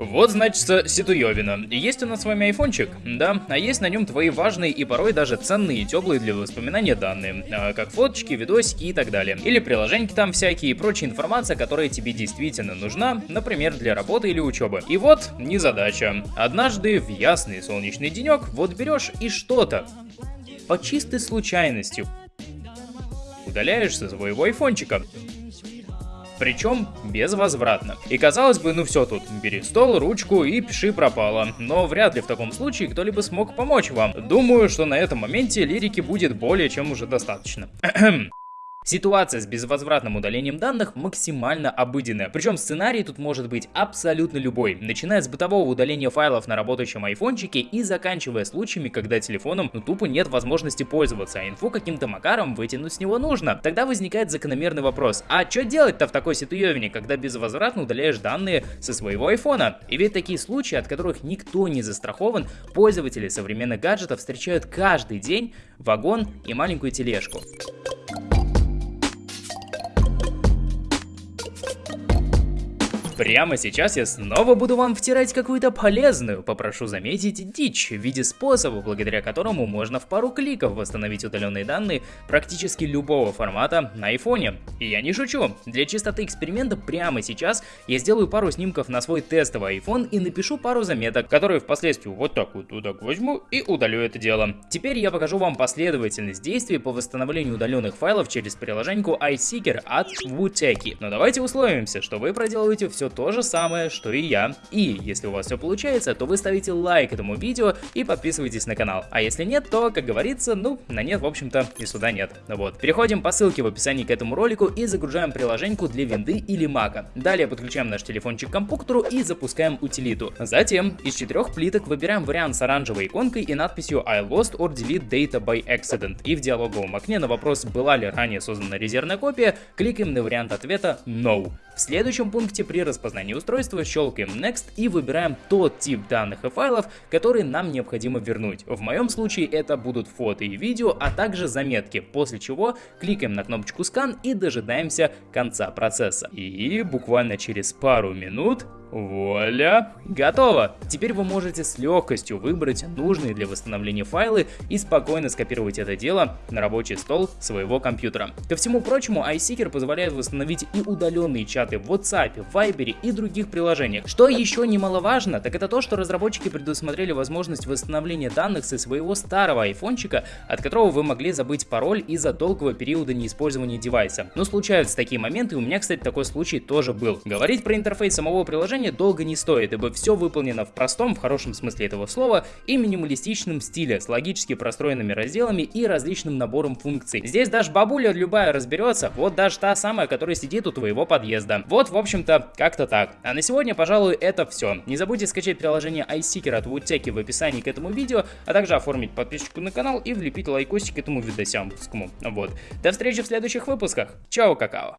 Вот, значит, Ситуевина. Есть у нас с вами айфончик, да, а есть на нем твои важные и порой даже ценные и теплые для воспоминания данные, а, как фоточки, видосики и так далее. Или приложеньки там всякие и прочая информация, которая тебе действительно нужна, например, для работы или учебы. И вот, незадача. Однажды в ясный солнечный денек вот берешь и что-то по чистой случайности удаляешь со своего айфончика причем безвозвратно. И казалось бы, ну все тут, бери стол, ручку и пиши пропало. Но вряд ли в таком случае кто-либо смог помочь вам. Думаю, что на этом моменте лирики будет более чем уже достаточно. Ситуация с безвозвратным удалением данных максимально обыденная, причем сценарий тут может быть абсолютно любой, начиная с бытового удаления файлов на работающем айфончике и заканчивая случаями, когда телефоном ну тупо нет возможности пользоваться, а инфу каким-то макаром вытянуть с него нужно. Тогда возникает закономерный вопрос, а что делать-то в такой ситуевине, когда безвозвратно удаляешь данные со своего айфона? И ведь такие случаи, от которых никто не застрахован, пользователи современных гаджетов встречают каждый день вагон и маленькую тележку. Прямо сейчас я снова буду вам втирать какую-то полезную, попрошу заметить, дичь в виде способа, благодаря которому можно в пару кликов восстановить удаленные данные практически любого формата на айфоне. И я не шучу, для чистоты эксперимента прямо сейчас я сделаю пару снимков на свой тестовый iPhone и напишу пару заметок, которые впоследствии вот так вот, так возьму и удалю это дело. Теперь я покажу вам последовательность действий по восстановлению удаленных файлов через приложеньку iSeeker от Wuteki. Но давайте условимся, что вы проделываете все то же самое, что и я. И если у вас все получается, то вы ставите лайк этому видео и подписывайтесь на канал. А если нет, то, как говорится, ну, на нет, в общем-то, и сюда нет. Вот. Переходим по ссылке в описании к этому ролику и загружаем приложеньку для винды или мака. Далее подключаем наш телефончик к компьютеру и запускаем утилиту. Затем из четырех плиток выбираем вариант с оранжевой иконкой и надписью I lost or delete data by accident. И в диалоговом окне на вопрос, была ли ранее создана резервная копия, кликаем на вариант ответа No. В следующем пункте при распознании устройства щелкаем Next и выбираем тот тип данных и файлов, которые нам необходимо вернуть. В моем случае это будут фото и видео, а также заметки, после чего кликаем на кнопочку Scan и дожидаемся конца процесса. И буквально через пару минут Вуаля! Готово! Теперь вы можете с легкостью выбрать нужные для восстановления файлы и спокойно скопировать это дело на рабочий стол своего компьютера. Ко всему прочему, iSeeker позволяет восстановить и удаленные чаты в WhatsApp, Viber и других приложениях. Что еще немаловажно, так это то, что разработчики предусмотрели возможность восстановления данных со своего старого айфончика, от которого вы могли забыть пароль из-за долгого периода неиспользования девайса. Но случаются такие моменты, у меня, кстати, такой случай тоже был. Говорить про интерфейс самого приложения приложения долго не стоит, ибо все выполнено в простом, в хорошем смысле этого слова, и минималистичном стиле, с логически простроенными разделами и различным набором функций. Здесь даже бабуля любая разберется, вот даже та самая, которая сидит у твоего подъезда. Вот, в общем-то, как-то так. А на сегодня, пожалуй, это все. Не забудьте скачать приложение iSeeker от Woodtech в описании к этому видео, а также оформить подписку на канал и влепить лайкосик этому видосямпускому. Вот. До встречи в следующих выпусках. Чао, какао.